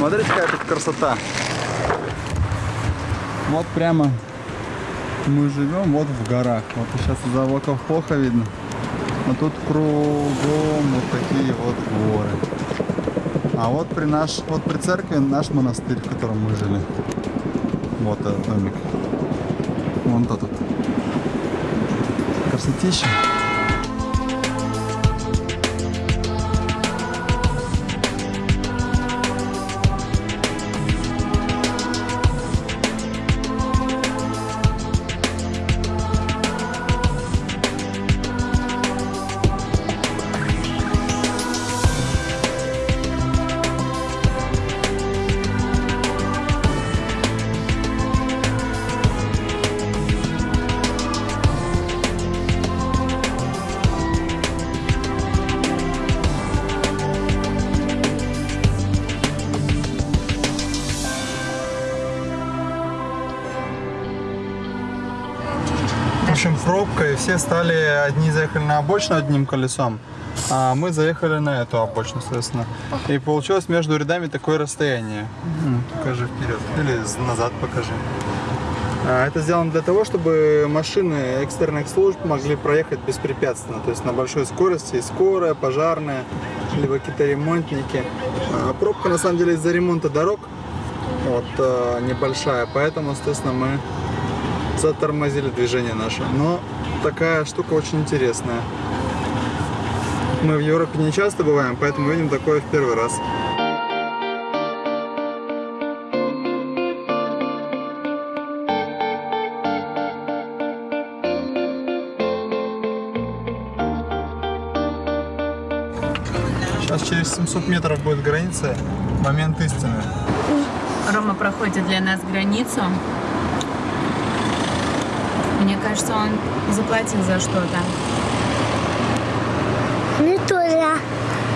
Смотрите, какая тут красота. Вот прямо мы живем вот в горах. Вот сейчас из-за облаков плохо видно. А тут кругом вот такие вот горы. А вот при наш, вот при церкви наш монастырь, в котором мы жили. Вот этот домик. Вон тот. Красотища. Пробка, и все стали, одни заехали на обочину одним колесом, а мы заехали на эту обочину, соответственно. И получилось между рядами такое расстояние. Покажи вперед. Или назад покажи. А, Это сделано для того, чтобы машины экстренных служб могли проехать беспрепятственно, то есть на большой скорости, и скорая, пожарная, либо какие-то ремонтники. А, Пробка на самом деле из-за ремонта дорог вот, э, небольшая, поэтому, естественно, мы затормозили движение наше. Но такая штука очень интересная. Мы в Европе не часто бываем, поэтому видим такое в первый раз. Сейчас через 700 метров будет граница. Момент истины. Рома проходит для нас границу. Мне кажется, он заплатил за что-то. Ну тоже,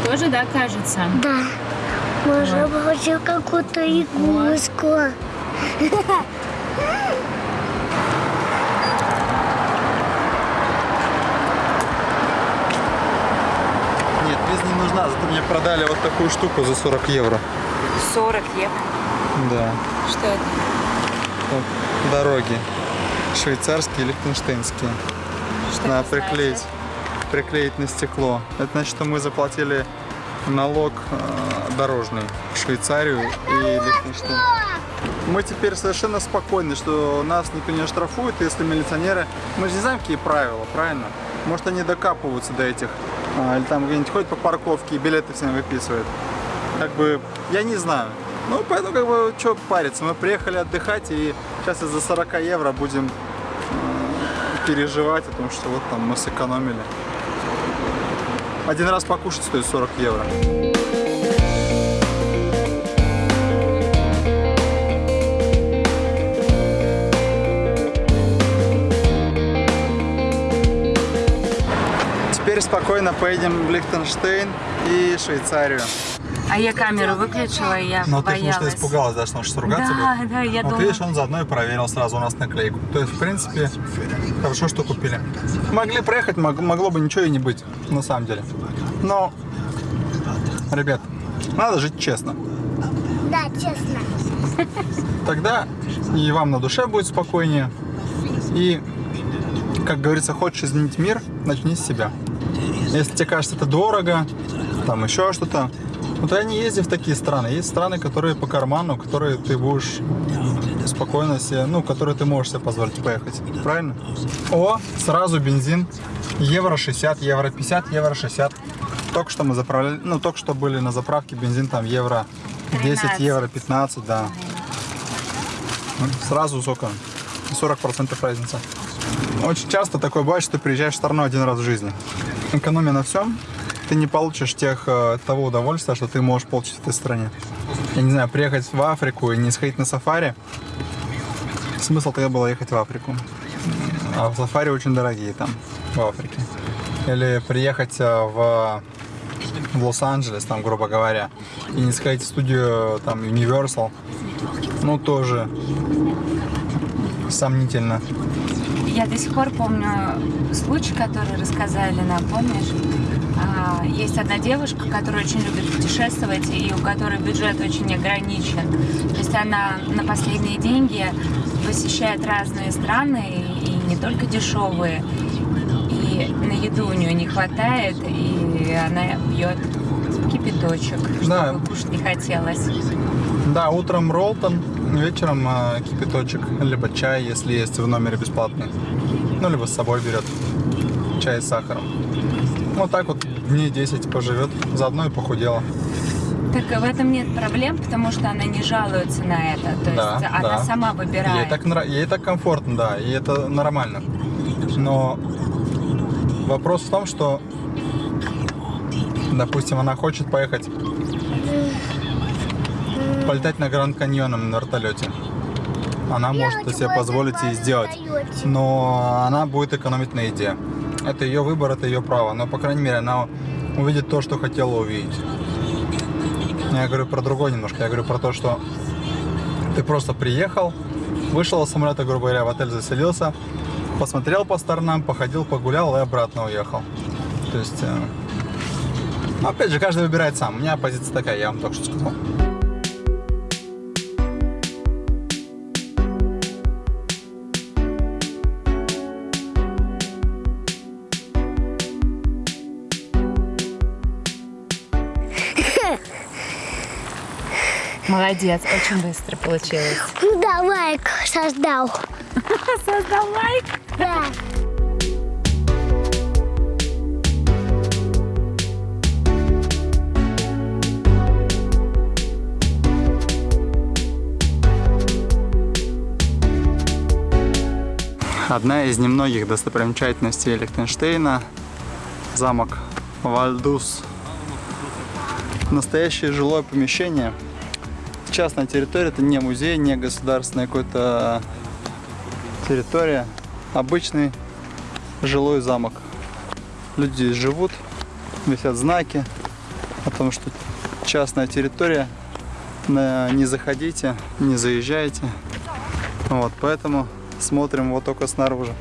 Тоже, да, кажется? да. Может, получил какую-то игрушку. Нет, виза не нужна, зато мне продали вот такую штуку за 40 евро. 40 евро. Да. Что это? Вот, дороги. Швейцарские, лихтенштейнские. Что Надо приклеить. значит? Приклеить на стекло. Это значит, что мы заплатили налог э, дорожный в Швейцарию и Лихтенштейн. Мы теперь совершенно спокойны, что нас никто не оштрафует, если милиционеры... Мы же не знаем, какие правила, правильно? Может, они докапываются до этих, а, или там где-нибудь ходят по парковке и билеты всем выписывают. Как бы, я не знаю. Ну, поэтому, как бы, что париться? Мы приехали отдыхать, и сейчас из-за 40 евро будем э, переживать о том, что вот там мы сэкономили. Один раз покушать стоит 40 евро. Теперь спокойно поедем в Лихтенштейн и Швейцарию. А я камеру выключила, и я Но ты, потому боялась. что испугалась, да, что он сейчас ругаться Да, будет? да, я вот думала. видишь, он заодно и проверил сразу у нас наклейку. То есть, в принципе, хорошо, что купили. Могли проехать, мог- могло бы ничего и не быть, на самом деле. Но, ребят, надо жить честно. Да, честно. Тогда и вам на душе будет спокойнее. И, как говорится, хочешь изменить мир, начни с себя. Если тебе кажется это дорого, там еще что-то, ну тогда не езди в такие страны. Есть страны, которые по карману, которые ты будешь спокойно себе, ну, которые ты можешь себе позволить поехать. Правильно? О, сразу бензин. Евро 60, евро 50, евро 60. Только что мы заправляли, ну, только что были на заправке бензин там евро 10, 13. евро 15, да. Ну, Сразу сколько? 40% разница. Очень часто такое бывает, что ты приезжаешь в страну один раз в жизни. Экономия на всем, ты не получишь тех, э, того удовольствия, что ты можешь получить в этой стране. Я не знаю, приехать в Африку и не сходить на сафари, смысл тогда было ехать в Африку. А в сафари очень дорогие там, в Африке. Или приехать э, в, в Лос-Анджелес, там, грубо говоря, и не сходить в студию там Universal, ну, тоже сомнительно. Я до сих пор помню случай, который рассказали нам, помнишь? А, есть одна девушка, которая очень любит путешествовать и у которой бюджет очень ограничен. То есть она на последние деньги посещает разные страны и не только дешевые. И на еду у нее не хватает, и она пьет кипяточек, Да. чтобы кушать не хотелось. Да, утром Ролтон, вечером э, кипяточек, либо чай, если есть в номере бесплатный. Ну, либо с собой берет чай с сахаром. Вот так вот дней 10 поживет, заодно и похудела. Так в этом нет проблем, потому что она не жалуется на это. То Да, есть она да. сама Ей выбирает. так, нра- ей так комфортно, да, и это нормально. Но вопрос в том, что, допустим, она хочет поехать полетать на Гранд Каньоном на вертолете. Она может это себе позволить и сделать. Но она будет экономить на еде. Это ее выбор, это ее право. Но, по крайней мере, она увидит то, что хотела увидеть. Я говорю про другое немножко. Я говорю про то, что ты просто приехал, вышел из самолета, грубо говоря, в отель заселился, посмотрел по сторонам, походил, погулял и обратно уехал. То есть, э, опять же, каждый выбирает сам. У меня позиция такая, я вам только что сказал. Молодец, очень быстро получилось. Ну да, лайк создал. Создал лайк. Да. Одна из немногих достопримечательностей Лихтенштейна – замок Вальдус. Настоящее жилое помещение. Частная территория, это не музей, не государственная какая-то территория. Обычный жилой замок. Люди здесь живут, висят знаки о том, что частная территория, не заходите, не заезжайте. Вот, поэтому смотрим вот только снаружи.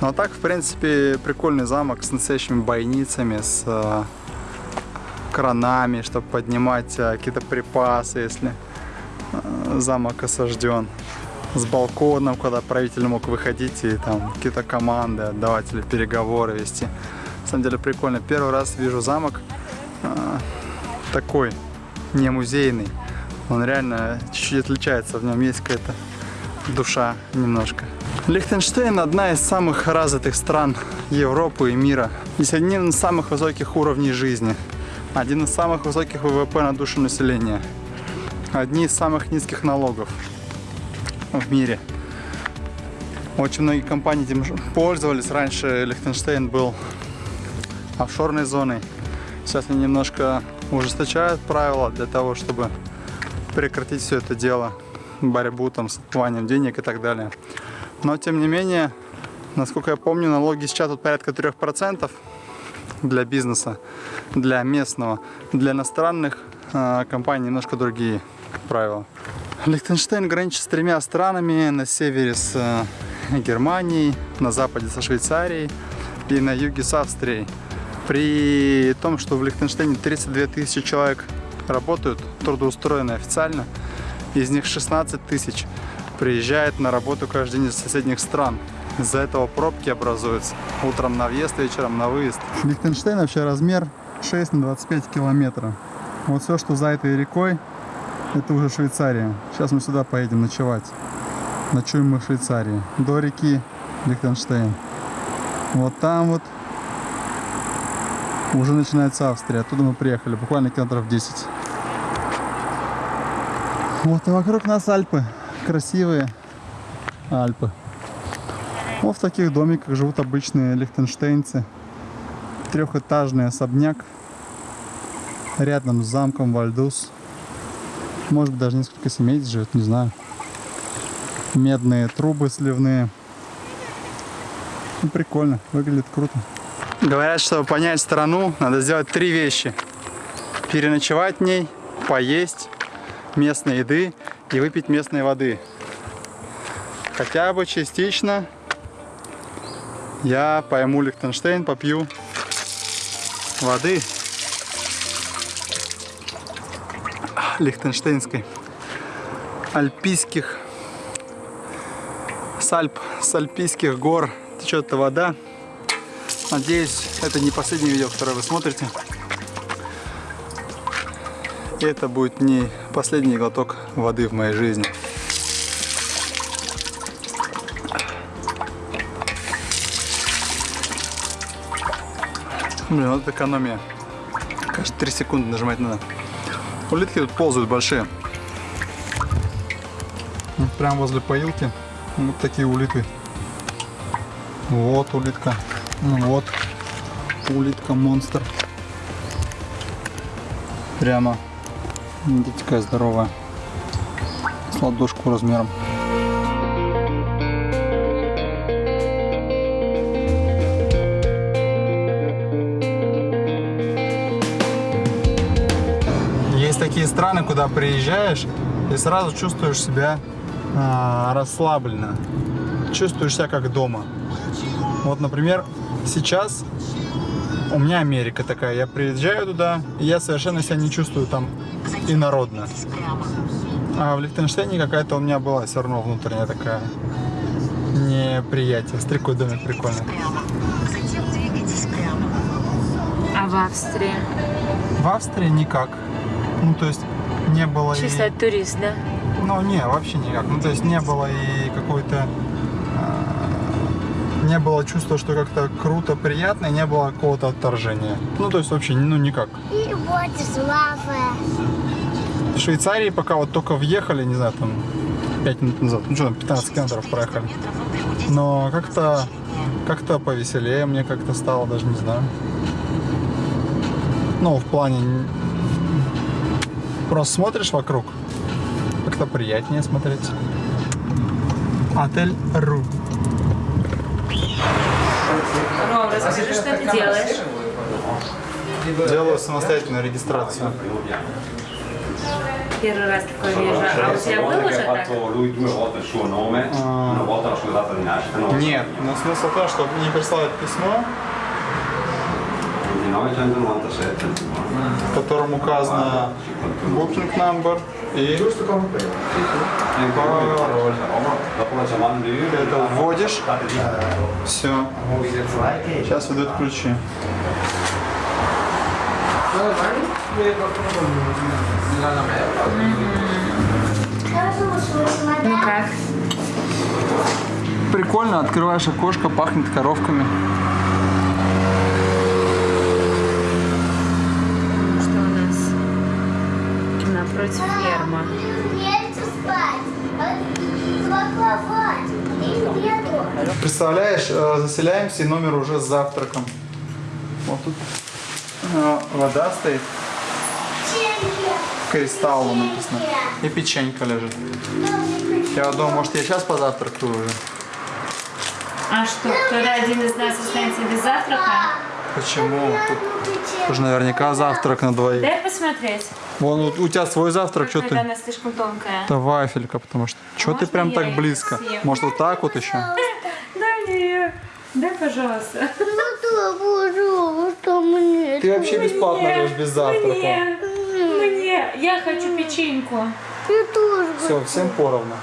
Ну а так, в принципе, прикольный замок с настоящими бойницами, с э, кранами, чтобы поднимать э, какие-то припасы, если э, замок осажден. С балконом, куда правитель мог выходить и там какие-то команды отдавать или переговоры вести. На самом деле прикольно. Первый раз вижу замок э, такой, не музейный. Он реально чуть-чуть отличается, в нем есть какая-то душа немножко. Лихтенштейн одна из самых развитых стран Европы и мира. Здесь один из самых высоких уровней жизни. Один из самых высоких ВВП на душу населения. Одни из самых низких налогов в мире. Очень многие компании этим пользовались. Раньше Лихтенштейн был офшорной зоной. Сейчас они немножко ужесточают правила для того, чтобы прекратить все это дело, борьбу там с отмыванием денег и так далее. Но тем не менее, насколько я помню, налоги сейчас тут порядка 3% для бизнеса, для местного. Для иностранных э, компаний немножко другие правила. Лихтенштейн граничит с тремя странами. На севере с э, Германией, на западе со Швейцарией и на юге с Австрией. При том, что в Лихтенштейне 32 тысячи человек работают, трудоустроены официально, из них 16 тысяч приезжает на работу каждый день из соседних стран. Из-за этого пробки образуются. Утром на въезд, вечером на выезд. Лихтенштейн вообще размер 6 на 25 километров. Вот все, что за этой рекой, это уже Швейцария. Сейчас мы сюда поедем ночевать. Ночуем мы в Швейцарии. До реки Лихтенштейн. Вот там вот уже начинается Австрия. Оттуда мы приехали, буквально километров 10. Вот и вокруг нас Альпы. Красивые Альпы. Вот в таких домиках живут обычные лихтенштейнцы. Трехэтажный особняк. Рядом с замком Вальдус. Может быть даже несколько семей здесь живет, не знаю. Медные трубы сливные. Ну, прикольно, выглядит круто. Говорят, чтобы понять страну, надо сделать три вещи. Переночевать в ней, поесть местной еды и выпить местной воды. Хотя бы частично я пойму Лихтенштейн, попью воды лихтенштейнской, альпийских, с Альп, с альпийских гор течет эта вода. Надеюсь, это не последнее видео, которое вы смотрите. И это будет не последний глоток воды в моей жизни. Блин, вот экономия. Каждые 3 секунды нажимать надо. Улитки тут ползают большие. Прям возле поилки вот такие улиты. Вот улитка. Ну Вот улитка монстр. Прямо. Видите, такая здоровая. С ладошку размером. Есть такие страны, куда приезжаешь и сразу чувствуешь себя а, расслабленно. Чувствуешь себя как дома. Вот, например, сейчас у меня Америка такая. Я приезжаю туда, и я совершенно себя не чувствую там инородно. А в Лихтенштейне какая-то у меня была все равно внутренняя такая неприятие. Стрекой домик прикольный. А в Австрии? В Австрии никак. Ну, то есть не было и... Чисто турист, да? Ну, не, вообще никак. Ну, то есть не было и какой-то... э, Не было чувства, что как-то круто, приятно, и не было какого-то отторжения. Ну, то есть вообще, ну, никак. И вот слава. В Швейцарии пока вот только въехали, не знаю, там 5 минут назад, ну что там, 15 километров проехали. Но как-то как-то повеселее мне как-то стало, даже не знаю. Ну, в плане... Просто смотришь вокруг, как-то приятнее смотреть. Отель Ру. Ром, расскажи, что ты делаешь? Делаю самостоятельную регистрацию. Первый раз такое вижу. А у тебя было уже так? no? Нет, но смысл в том, что мне присылают письмо, 1997. В котором указано booking number и пароль. Ты это вводишь, все. Сейчас выдают ключи. Ну как? Прикольно, открываешь окошко, пахнет коровками. Что у нас? Напротив ферма. Представляешь, э, заселяемся и номер уже с завтраком. Вот тут э, вода стоит, кристалл написано. И печенька лежит. Я думаю, может я сейчас позавтракаю уже. А что, кто-то один из нас останется без завтрака? Почему? Тут уже наверняка завтрак на двоих. Дай посмотреть. Вон у, у тебя свой завтрак, что ты? она слишком тонкая. Это вафелька, потому что. Что ты прям так близко? съем? Может вот так вот еще? Дай мне ее. Дай, пожалуйста. Ну, что мне? Ты вообще бесплатно Мне, живешь без завтрака. Мне, мне. Я хочу печеньку. Я тоже. Все, всем поровну.